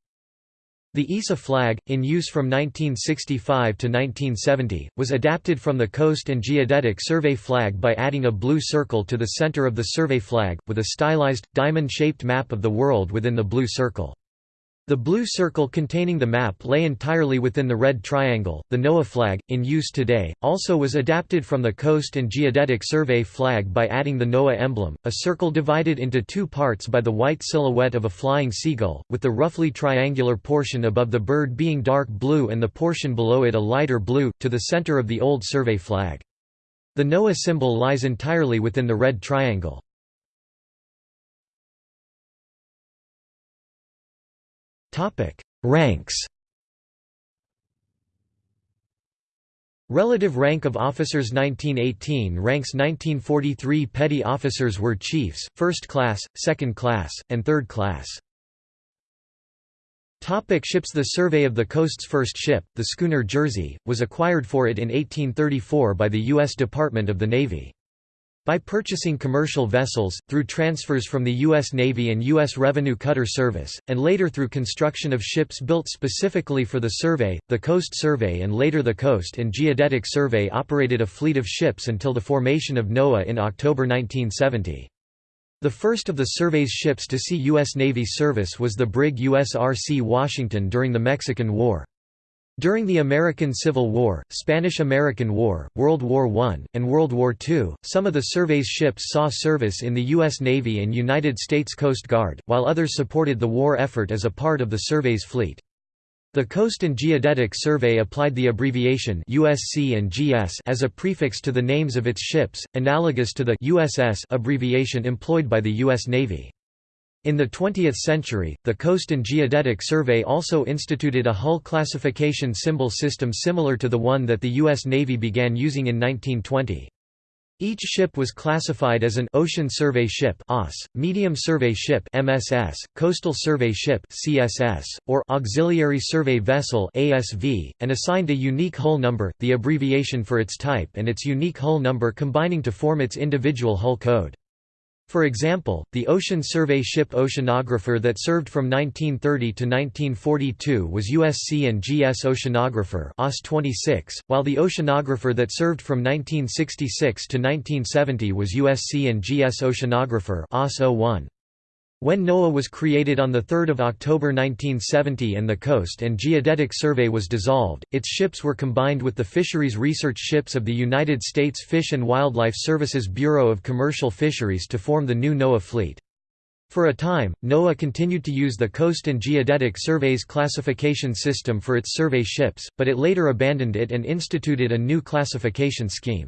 The ESSA flag, in use from 1965 to 1970, was adapted from the Coast and Geodetic Survey flag by adding a blue circle to the center of the survey flag, with a stylized, diamond-shaped map of the world within the blue circle. The blue circle containing the map lay entirely within the red triangle. The NOAA flag, in use today, also was adapted from the Coast and Geodetic Survey flag by adding the NOAA emblem, a circle divided into two parts by the white silhouette of a flying seagull, with the roughly triangular portion above the bird being dark blue and the portion below it a lighter blue, to the center of the old survey flag. The NOAA symbol lies entirely within the red triangle. Ranks Relative rank of officers 1918 ranks 1943 petty officers were chiefs, first class, second class, and third class. Topic ships The survey of the coast's first ship, the schooner Jersey, was acquired for it in 1834 by the U.S. Department of the Navy. By purchasing commercial vessels, through transfers from the U.S. Navy and U.S. Revenue Cutter Service, and later through construction of ships built specifically for the survey, the Coast Survey and later the Coast and Geodetic Survey operated a fleet of ships until the formation of NOAA in October 1970. The first of the survey's ships to see U.S. Navy service was the brig USRC Washington during the Mexican War. During the American Civil War, Spanish–American War, World War I, and World War II, some of the survey's ships saw service in the U.S. Navy and United States Coast Guard, while others supported the war effort as a part of the survey's fleet. The Coast and Geodetic Survey applied the abbreviation USC and GS as a prefix to the names of its ships, analogous to the USS abbreviation employed by the U.S. Navy. In the 20th century, the Coast and Geodetic Survey also instituted a hull classification symbol system similar to the one that the U.S. Navy began using in 1920. Each ship was classified as an Ocean Survey Ship (OS), Medium Survey Ship (MSS), Coastal Survey Ship (CSS), or Auxiliary Survey Vessel (ASV), and assigned a unique hull number, the abbreviation for its type and its unique hull number combining to form its individual hull code. For example, the Ocean Survey ship Oceanographer that served from 1930 to 1942 was USC and GS Oceanographer OS 26, while the Oceanographer that served from 1966 to 1970 was USC and GS Oceanographer OS 01. When NOAA was created on 3 October 1970 and the Coast and Geodetic Survey was dissolved, its ships were combined with the Fisheries Research Ships of the United States Fish and Wildlife Services Bureau of Commercial Fisheries to form the new NOAA fleet. For a time, NOAA continued to use the Coast and Geodetic Survey's classification system for its survey ships, but it later abandoned it and instituted a new classification scheme.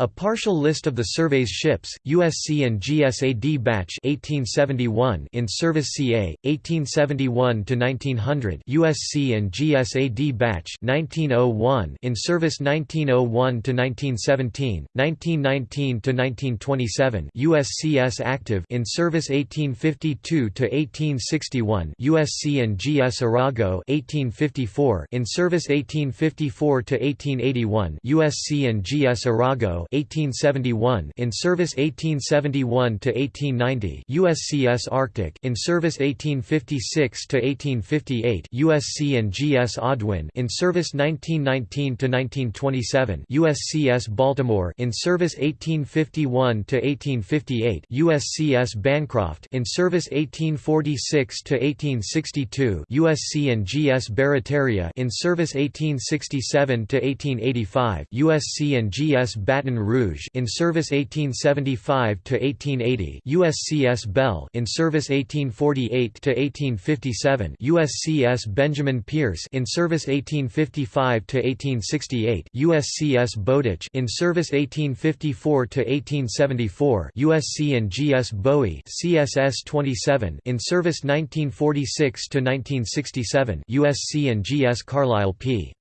A partial list of the survey's ships, USC and GSAD Bache 1871 in service CA 1871 to 1900, USC and GSAD Bache 1901 in service 1901 to 1917, 1919 to 1927, USCS Active in service 1852 to 1861, USC and GS Arago 1854 in service 1854 to 1881, USC and GS Arago 1871 in service 1871 to 1890 USCS Arctic in service 1856 to 1858 USC and GS Audouin in service 1919 to 1927 USCS Baltimore in service 1851 to 1858 USCS Bancroft in service 1846 to 1862 USC and GS Barataria in service 1867 to 1885 USC and GS Baton Baton Rouge in service 1875 to 1880 USCS Bell in service 1848 to 1857 USCS Benjamin Peirce in service 1855 to 1868 USCS Bowditch in service 1854 to 1874 USC and GS Bowie CSS 27 in service 1946 to 1967 USC and GS Carlisle P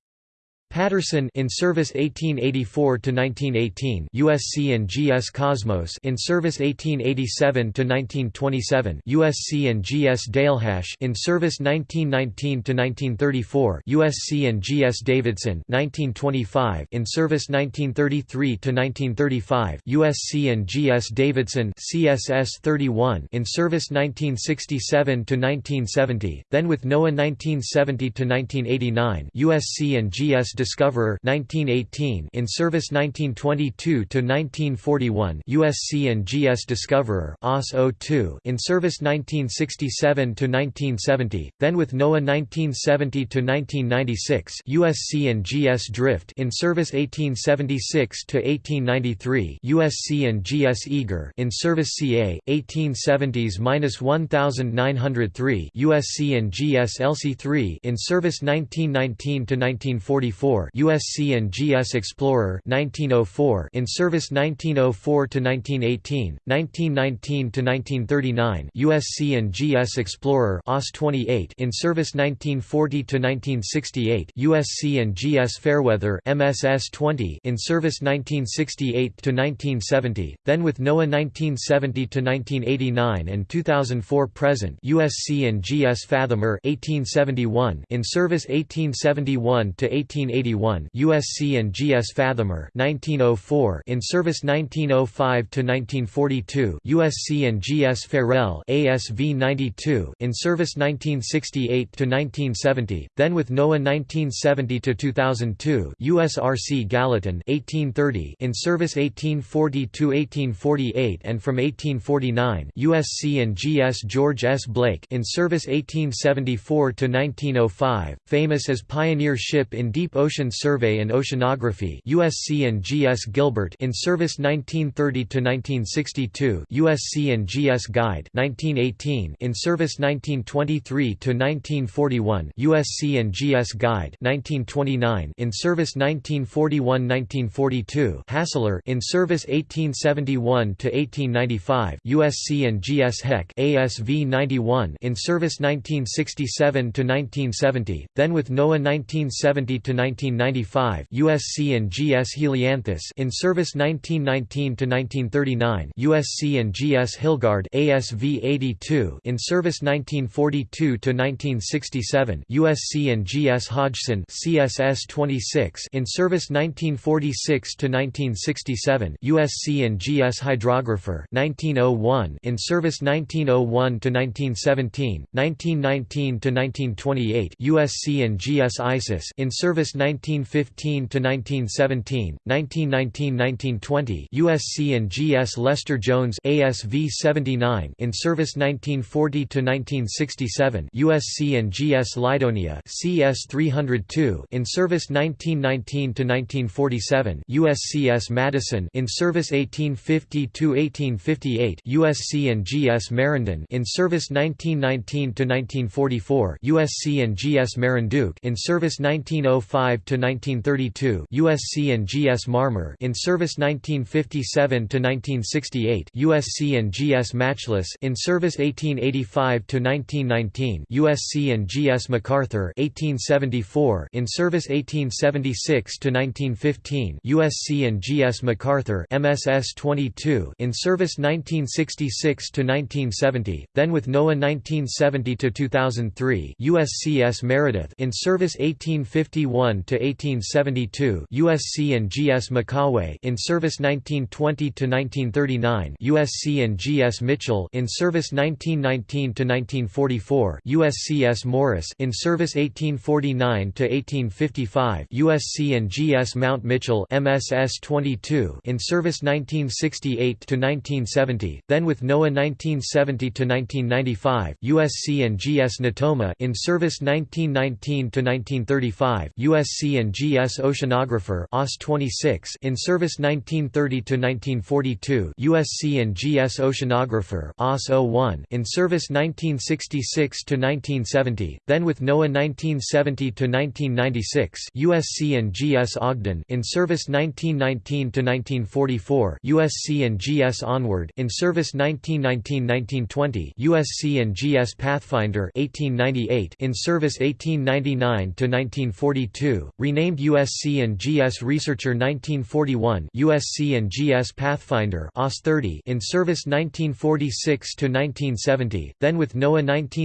Patterson in service 1884 to 1918 USC and GS Cosmos in service 1887 to 1927 USC and GS Dalehash in service 1919 to 1934 USC and GS Davidson 1925 in service 1933 to 1935 USC and GS Davidson CSS 31 in service 1967 to 1970 then with NOAA 1970 to 1989 USC and GS discoverer 1918 in service 1922 to 1941 USC and GS discoverer OS 02 in service 1967 to 1970 then with NOAA 1970 to 1996 USC and GS Drift in service 1876 to 1893 USC and GS Eager in service CA, 1870s-1903 USC and GS Elsie III in service 1919 to 1944 Oh USC and GS Explorer 1904 in service 1904 to 1918 1919 to 1939 USC and GS Explorer OS 28 in service 1940 to 1968 USC and GS Fairweather MSS 20 in service 1968 to 1970 then with NOAA 1970 to 1989 and 2004 present USC and GS Fathomer 1871 in service 1871 to 18 1981 USC and GS Fathomer 1904 in service 1905 to 1942 USC and GS Ferrel ASV 92 in service 1968 to 1970 then with NOAA 1970 to 2002 USRC Gallatin 1830 in service 1840 to 1848 and from 1849 USC and GS George S. Blake in service 1874 to 1905 famous as pioneer ship in deep ocean Survey and Oceanography USC and GS Gilbert in service 1930 to 1962 USC and GS Guide 1918 in service 1923 to 1941 USC and GS Guide 1929 in service 1941-1942 Hassler in service 1871 to 1895 USC and GS Heck ASV 91 in service 1967 to 1970 then with NOAA 1970 to 19 1995 USC and GS Helianthus in service 1919 to 1939 USC and GS Hilgard ASV 82 in service 1942 to 1967 USC and GS Hodgson CSS 26 in service 1946 to 1967 USC and GS Hydrographer 1901 in service 1901 to 1917 1919 to 1928 USC and GS Isis in service 19 1915 to 1917, 1919-1920 USC and GS Lester Jones ASV 79 in service 1940 to 1967 USC and GS Lydonia CS 302 in service 1919 to 1947 USCS Madison in service 1850 to 1858 USC and GS Marindin in service 1919 to 1944 USC and GS Marinduque in service 1905 to 1932 USC and GS Marmer in service 1957 to 1968 USC and GS Matchless in service 1885 to 1919 USC and GS MacArthur 1874 in service 1876 to 1915 USC and GS MacArthur MSS 22 in service 1966 to 1970 then with NOAA 1970 to 2003 USCS Meredith in service 1851 to to 1872 USC and GS Mikawe in service 1920 to 1939 USC and GS Mitchell in service 1919 to 1944 USCS Morris in service 1849 to 1855 USC and GS Mount Mitchell MSS 22 in service 1968 to 1970 then with NOAA 1970 to 1995 USC and GS Natoma in service 1919 to 1935 USC USC and GS Oceanographer OS 26 in service 1930 to 1942 USC and GS Oceanographer 01 in service 1966 to 1970 then with NOAA 1970 to 1996 USC and GS Ogden in service 1919 to 1944 USC and GS Onward in service 1919-1920 USC and GS Pathfinder 1898 in service 1899 to 1942 1942, renamed USC and GS Researcher 1941 USC and GS Pathfinder OS 30 in service 1946 to 1970. then with NOAA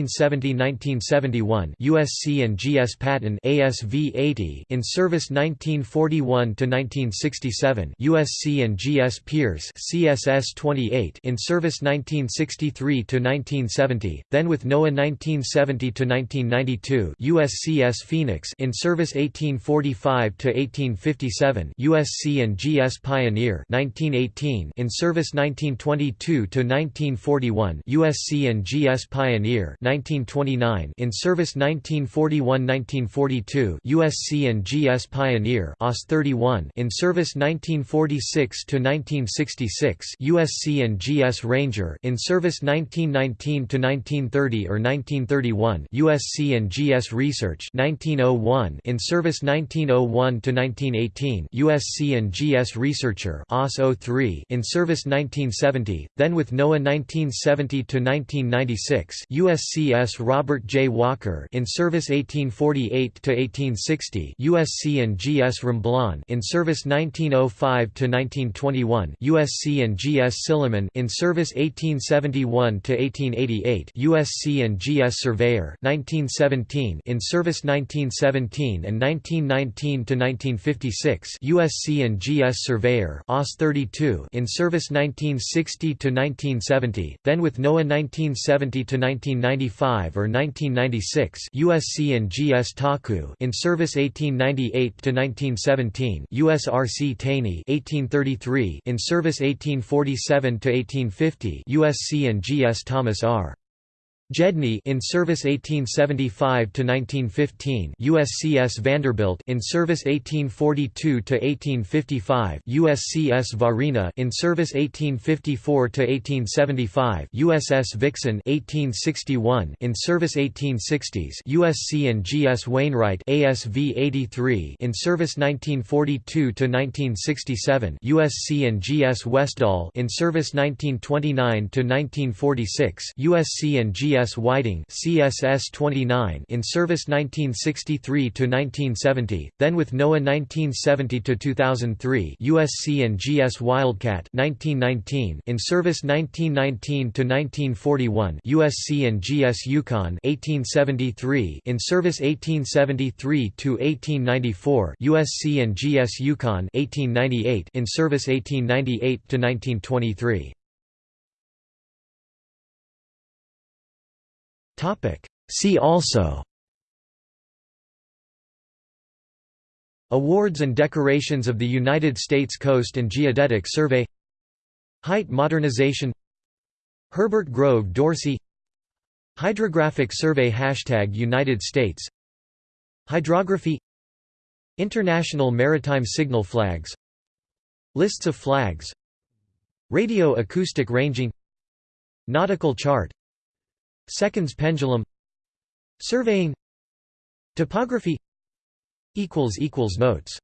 1970–1971 USC and GS Patton ASV 80 in service 1941 to 1967, USC and GS Peirce CSS 28 in service 1963 to 1970. then with NOAA 1970–1992 USCS Phoenix in service 18 (1845–1857), USC and GS Pioneer (1918), in service 1922 to 1941 USC and GS Pioneer (1929), in service 1941–1942, USC and GS Pioneer (OS 31), in service 1946 to 1966 USC and GS Ranger, in service 1919 to 1930 or 1931, USC and GS Research (1901), in service Service 1901–1918 USC and GS Researcher OS 03 in Service 1970, then with NOAA 1970–1996 USCS Robert J. Walker in Service 1848–1860 USC and GS Romblon in Service 1905–1921 USC and GS Silliman in Service 1871–1888 USC and GS Surveyor 1917 in Service 1917 and 19 1919–1956 USC and GS Surveyor OS 32 in service 1960–1970, then with NOAA 1970–1995 or 1996 USC and GS Taku in service 1898–1917 USRC Taney 1833 in service 1847–1850 USC and GS Thomas R. Gedney in service 1875 to 1915 USCS Vanderbilt in service 1842 to 1855 USCS Varina in service 1854 to 1875 USS Vixen 1861 in service 1860s USC and GS Wainwright ASV 83 in service 1942 to 1967 USC and GS Westdahl in service 1929 to 1946 USC and GS CS Whiting CSS 29 in service 1963 to 1970, then with NOAA 1970 to 2003, USC and GS Wildcat 1919 in service 1919 to 1941, USC and GS Yukon 1873 in service 1873 to 1894, USC and GS Yukon 1898 in service 1898 Topic. See also. Awards and decorations of the United States Coast and Geodetic Survey. Height modernization. Herbert Grove Dorsey. Hydrographic Survey Hashtag United States. Hydrography. International Maritime Signal Flags. Lists of flags. Radio acoustic ranging. Nautical chart Seconds pendulum Surveying Topography equals equals Notes